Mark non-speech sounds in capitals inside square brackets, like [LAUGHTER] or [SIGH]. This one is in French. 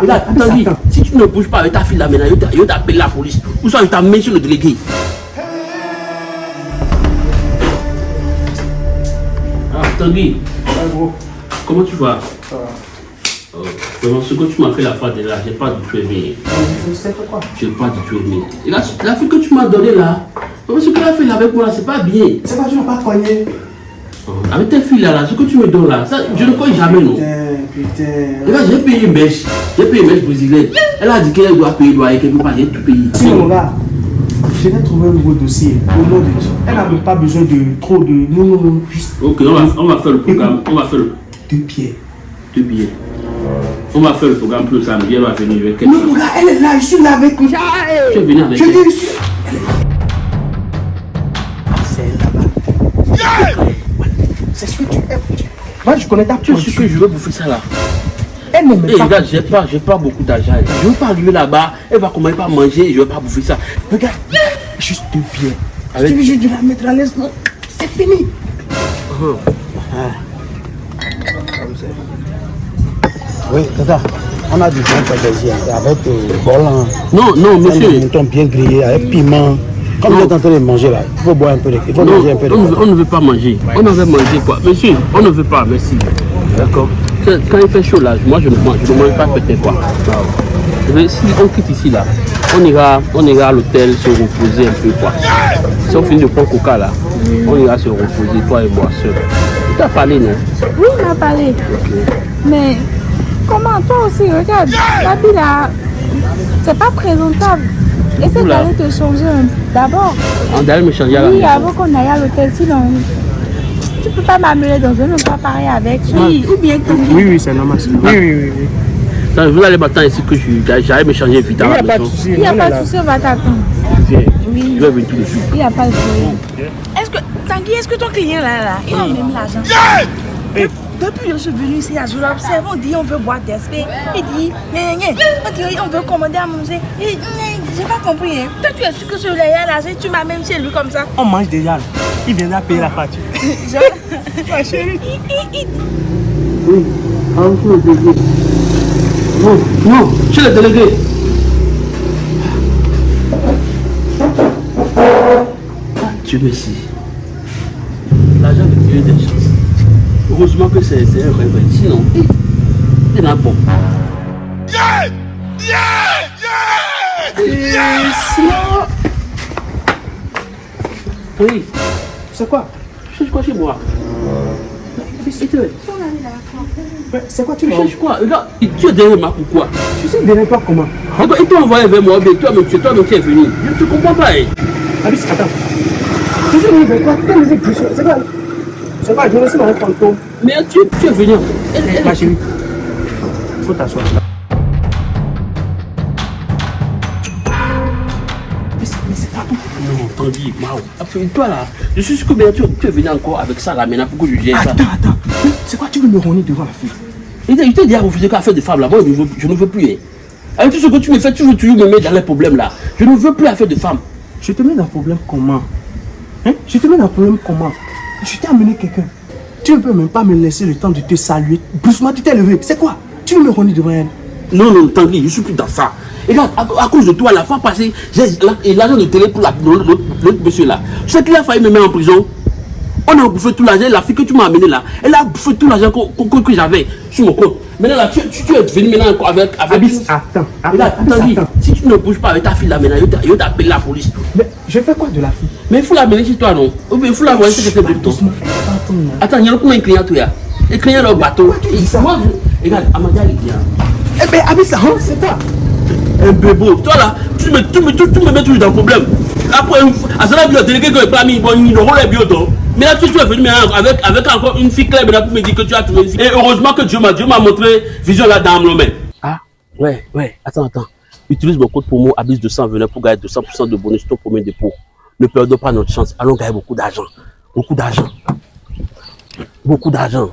Regarde, attends, attends. si tu ne bouges pas avec ta fille là maintenant, je je t'appelle la police. Ou soit je t'amène sur le délégué. Ah, Tanguy, comment tu vas? Ça va. Oh, Vraiment, ce que tu m'as fait la fois de là, j'ai pas du tout aimé. C'est quoi J'ai pas du tout aimé. Et là, la fille que tu m'as donnée là, ce qu'elle a fait là avec moi là, c'est pas bien. C'est quoi, tu n'as pas cogné Avec tes filles là, là, ce que tu me donnes là, ça, je ne crois jamais non. Putain, putain. J'ai payé une mèche. J'ai payé une mèche brésilienne. Elle a dit qu'elle doit payer loyer quelque part. J'ai tout payé. Si mon gars, je vais trouver un nouveau dossier. Au nom de Dieu. Elle n'a même pas besoin de trop de. Non, non, non. Juste Ok, on va, on va faire le programme. On va faire le deux pieds. deux billets. On va faire le programme plus samedi. Elle va venir avec quelque Non, mon gars, elle est là. Je suis là avec. Tu es venu avec Je elle. je suis. Elle est Moi, je connais ta Tu sais que je veux bouffer ça là. Elle ne pas. regarde, j'ai pas, j'ai pas beaucoup d'argent. Je veux pas arriver là-bas. Elle va commencer par manger je veux pas bouffer ça. Regarde, juste deux pieds. Avec- vais la mettre à l'aise. non? C'est fini. Oui, tata, on a du bon pâtissier avec euh, bolan, Non, non, un monsieur. mouton bien grillé, avec piment. Comme vous êtes en train de manger là, il faut boire un peu de, il faut Non, manger un peu de on, ne veut- on ne veut pas manger. On avait mangé quoi? Monsieur, on ne veut pas, merci. D'accord Quand il fait chaud là, moi je ne mange, je ne mange pas peut-être quoi. Mais si on quitte ici là, on ira, on ira à l'hôtel se reposer un peu quoi. Si on finit de prendre coca là, on ira se reposer, toi et moi seul. Tu t'as parlé non? Oui, il m'a parlé. Mais comment toi aussi, regarde, l'habit là, c'est pas présentable. Essaie Oula. d'aller te changer un- d'abord. On d'aller me changer à la Oui, avant qu'on aille à l'hôtel, sinon tu peux pas m'amener dans un endroit pareil avec. Oui, ou bien Tanguy. Oui, oui, c'est normal. Oui, oui, oui. oui. Ça, Vous allez m'attendre ici que j'aille me changer vite Il n'y a pas de souci. Il n'y a pas de souci, on va t'attendre. Viens. Oui, Je vais venir tout de suite. il n'y a pas de problème. Est-ce que, Tanguy, est-ce que ton client là, là, il a même l'argent? De- Depuis que je suis venu ici, je l'observe, on dit on veut boire des spé. Il dit on veut commander à manger. J'ai pas compris. Hein. Toi, tu es sûr que ce là là, tu m'amènes chez lui comme ça. On mange déjà. là. Il viendra payer la facture. [LAUGHS] [LAUGHS] Ma chérie. Oui. Ah, monsieur le délégué. Non, non, chez le délégué. Dieu merci. L'argent de Dieu des chances. Heureusement que c'est c'est un rêve. Sinon, il n'a bon. Oui, C'est quoi? Tu cherches quoi chez moi? C'est quoi tu veux cherches quoi? Regarde, tu es derrière moi, pourquoi Tu sais derrière toi comment Regarde, il t'a envoyé vers moi, mais toi, mais tu toi, mais tu es venu? Je ne te comprends pas. hein. Alice, attends. Tu sais vers toi musique tu sais C'est quoi C'est quoi Je me dans un fantôme. Mais tu, tu es venu. Elle, elle, Ma chérie, faut t'asseoir. Toi là, je suis sûr que tu, tu es venu encore avec ça là maintenant pour que je gère ça. Attends, attends. C'est quoi Tu veux me rogner devant la fille? Il t'a- dit à refuser qu'à faire de femmes là. Moi, je ne veux, je ne veux plus. hein. Avec tout ce que tu me fais, tu veux toujours me mettre dans les problèmes là. Je ne veux plus affaire de femmes. Je te mets dans le problème comment? Hein? Je te mets dans le problème comment? Je t'ai amené quelqu'un. Tu ne peux même pas me laisser le temps de te saluer. Brusquement, tu t'es levé. C'est quoi? Tu veux me rogner devant elle? Non, non, Tanguy, je suis plus dans ça. Et là, à, à cause de toi, la fois passée, j'ai la- et l'argent de télé pour la- l'autre monsieur là. Je sais qu'il a failli me mettre en prison. On a bouffé tout l'argent, la fille que tu m'as amené là, elle a bouffé tout l'argent que, que- que j'avais sur mon compte. Maintenant là, tu, tu, tu es venu maintenant encore avec. avec Abyss, attends. Attends, Abyss, Tanguy, attends. si tu ne bouges pas avec ta fille là maintenant, je t'appelle la police. Mais je fais quoi de la fille? Mais il faut l'amener chez toi, non? Il faut chez quelqu'un de ton. Doucement. Attends, il y a de clients, toi Les clients dans le bateau. Pourquoi tu dis ça? Regarde, Amadia, il vient. Eh ben, Abyss, hein, c'est toi. un bébo. Toi là, tu me, tu me, tu, tu me mets toujours dans le problème. Après, à cela, le délégué que pas mis, bon, il aura les bientôt. Mais là, tu, tu es venu maintenant avec, avec encore une fille claire pour me dire que tu as trouvé une fille. Et heureusement que Dieu m'a Dieu m'a montré vision là dans le. Ah, ouais, ouais, attends, attends. Utilise mon code promo Abyss 200 venez pour gagner 200% de bonus sur ton premier dépôt. Ne perdons pas notre chance. Allons gagner beaucoup d'argent. Beaucoup d'argent. Beaucoup d'argent.